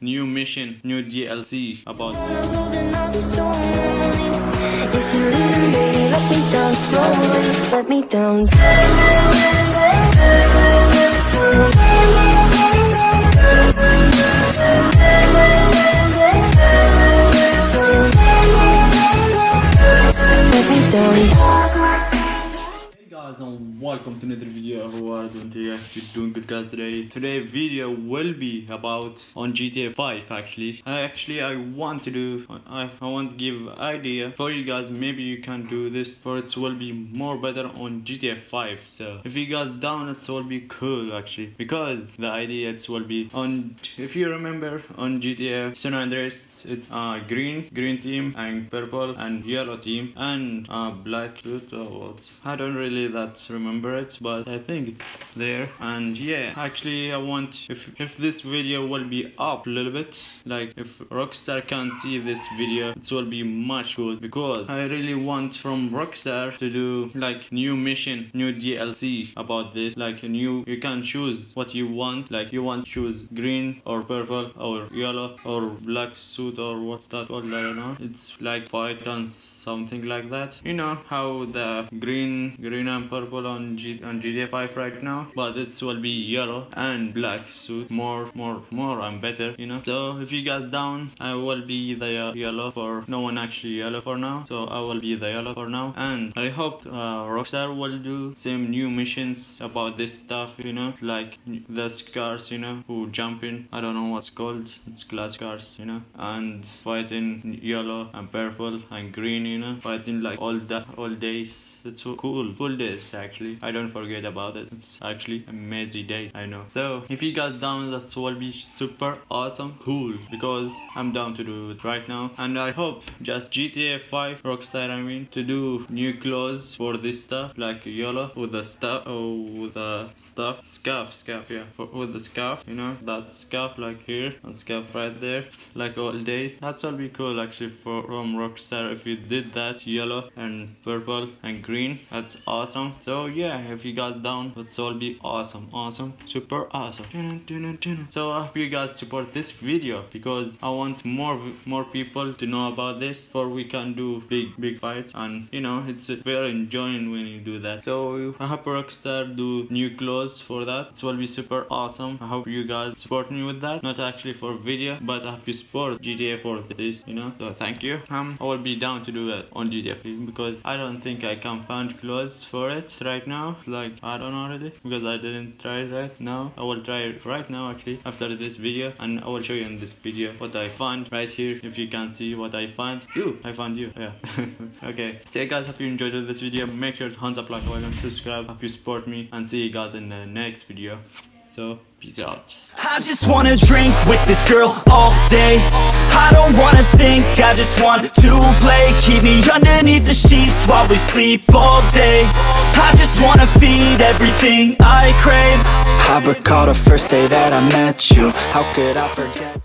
new mission, new DLC about. Guys and welcome to another video. Are you doing today? You doing good guys today. Today video will be about on gta 5 actually. I actually i want to do i, I want to give idea for you guys. Maybe you can do this or it will be more better on gta 5 so. If you guys down it will be cool actually. Because the idea it will be on if you remember on gta san andreas it's uh green green team and purple and yellow team and uh black what? I don't really that remember it but i think it's there. And yeah actually i want if if this video will be up a little bit like if rockstar can see this video it will be much good because i really want from rockstar to do like new mission new dlc about this. Like a new you can choose what you want. Like you want choose green or purple or yellow or black suit or what's that called? I don't know. It's like fight and something like that. You know how the green green purple on G on GTA 5 right now but it will be yellow and black suit. More more more and better you know. So if you guys down I will be the uh, yellow for no one actually yellow for now. So I will be the yellow for now. And I hope uh, Rockstar will do some new missions about this stuff you know. Like the scars you know who jump in. I don't know what's called. It's glass cars you know. And fighting yellow and purple and green you know. Fighting like all the all days. It's so cool. Cool days actually. I don't forget about it. It's actually amazing day i know. So if you guys down that will be super awesome. Cool. Because i'm down to do it right now. And i hope just gta 5 rockstar i mean to do new clothes for this stuff like yellow with the stuff oh with the stuff. Scarf scarf yeah. For, with the scarf you know. That scarf like here. And scarf right there. Like all days. That's will be cool actually for from rockstar. If you did that yellow and purple and green that's awesome so yeah if you guys down. That's all be awesome awesome super awesome. So i hope you guys support this video because i want more more people to know about this for we can do big big fights. And you know it's very enjoying when you do that. So i hope rockstar do new clothes for that. It will be super awesome. I hope you guys support me with that. Not actually for video but i hope you support gta for this you know. So thank you. Um i will be down to do that on gta because i don't think i can find clothes for it right now. Like i don't already because i didn't try it right now. I will try it right now actually after this video and i will show you in this video what i found right here if you can see what i found. You i found you yeah. Okay. So guys hope you enjoyed this video. Make sure to thumbs up like and subscribe. Hope you support me and see you guys in the next video so peace out. I just wanna drink with this girl all day. I don't wanna think, I just want to play. Keep me underneath the sheets while we sleep all day. I just wanna feed everything I crave. I recall the first day that I met you. How could I forget